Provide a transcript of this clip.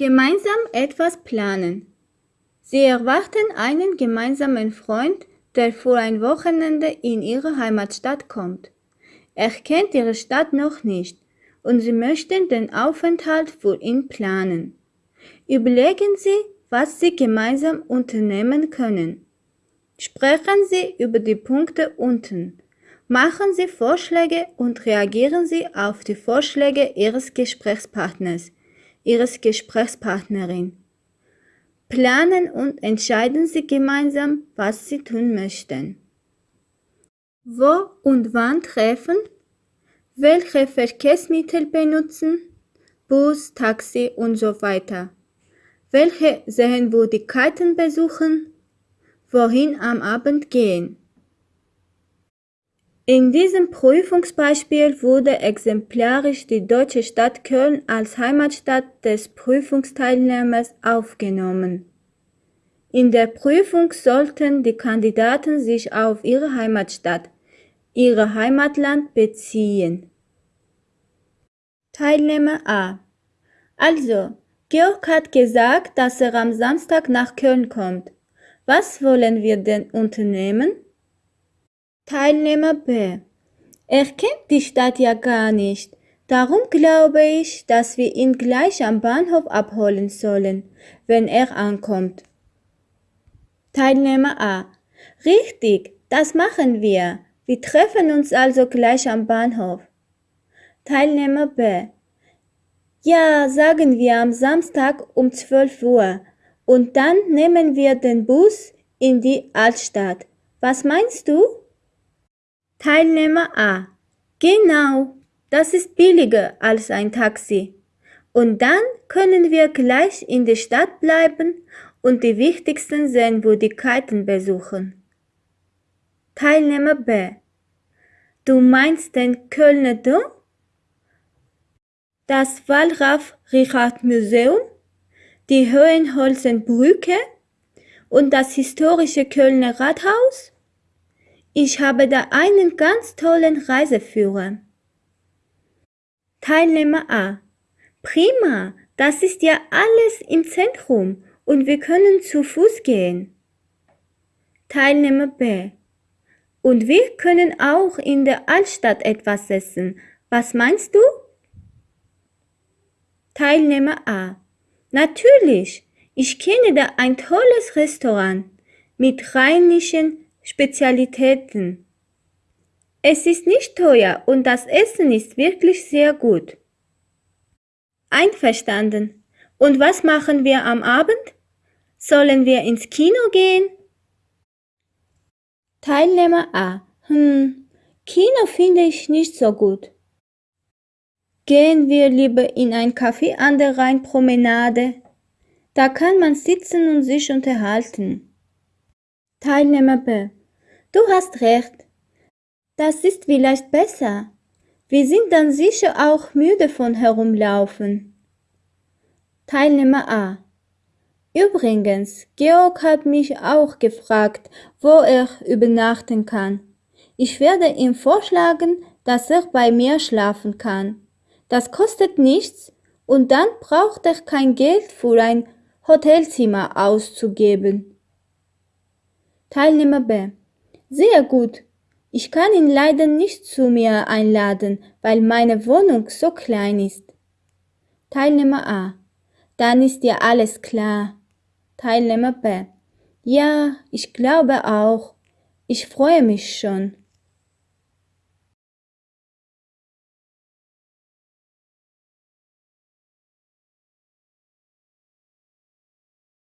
Gemeinsam etwas planen. Sie erwarten einen gemeinsamen Freund, der vor ein Wochenende in ihre Heimatstadt kommt. Er kennt ihre Stadt noch nicht und sie möchten den Aufenthalt für ihn planen. Überlegen Sie, was Sie gemeinsam unternehmen können. Sprechen Sie über die Punkte unten. Machen Sie Vorschläge und reagieren Sie auf die Vorschläge Ihres Gesprächspartners. Ihres Gesprächspartnerin. Planen und entscheiden Sie gemeinsam, was Sie tun möchten. Wo und wann treffen? Welche Verkehrsmittel benutzen? Bus, Taxi und so weiter. Welche Sehenswürdigkeiten besuchen? Wohin am Abend gehen? In diesem Prüfungsbeispiel wurde exemplarisch die deutsche Stadt Köln als Heimatstadt des Prüfungsteilnehmers aufgenommen. In der Prüfung sollten die Kandidaten sich auf ihre Heimatstadt, ihr Heimatland beziehen. Teilnehmer A. Also, Georg hat gesagt, dass er am Samstag nach Köln kommt. Was wollen wir denn unternehmen? Teilnehmer B. Er kennt die Stadt ja gar nicht. Darum glaube ich, dass wir ihn gleich am Bahnhof abholen sollen, wenn er ankommt. Teilnehmer A. Richtig, das machen wir. Wir treffen uns also gleich am Bahnhof. Teilnehmer B. Ja, sagen wir am Samstag um 12 Uhr. Und dann nehmen wir den Bus in die Altstadt. Was meinst du? Teilnehmer A. Genau, das ist billiger als ein Taxi. Und dann können wir gleich in der Stadt bleiben und die wichtigsten Sehenswürdigkeiten besuchen. Teilnehmer B. Du meinst den Kölner Dom? Das Wallraf-Richard-Museum? Die Höhenholzenbrücke? Und das historische Kölner Rathaus? Ich habe da einen ganz tollen Reiseführer. Teilnehmer A. Prima, das ist ja alles im Zentrum und wir können zu Fuß gehen. Teilnehmer B. Und wir können auch in der Altstadt etwas essen. Was meinst du? Teilnehmer A. Natürlich, ich kenne da ein tolles Restaurant mit rheinischen Spezialitäten. Es ist nicht teuer und das Essen ist wirklich sehr gut. Einverstanden. Und was machen wir am Abend? Sollen wir ins Kino gehen? Teilnehmer A. Hm, Kino finde ich nicht so gut. Gehen wir lieber in ein Café an der Rheinpromenade. Da kann man sitzen und sich unterhalten. Teilnehmer B. Du hast recht. Das ist vielleicht besser. Wir sind dann sicher auch müde von herumlaufen. Teilnehmer A. Übrigens, Georg hat mich auch gefragt, wo er übernachten kann. Ich werde ihm vorschlagen, dass er bei mir schlafen kann. Das kostet nichts und dann braucht er kein Geld für ein Hotelzimmer auszugeben. Teilnehmer B. Sehr gut. Ich kann ihn leider nicht zu mir einladen, weil meine Wohnung so klein ist. Teilnehmer A. Dann ist dir alles klar. Teilnehmer B. Ja, ich glaube auch. Ich freue mich schon.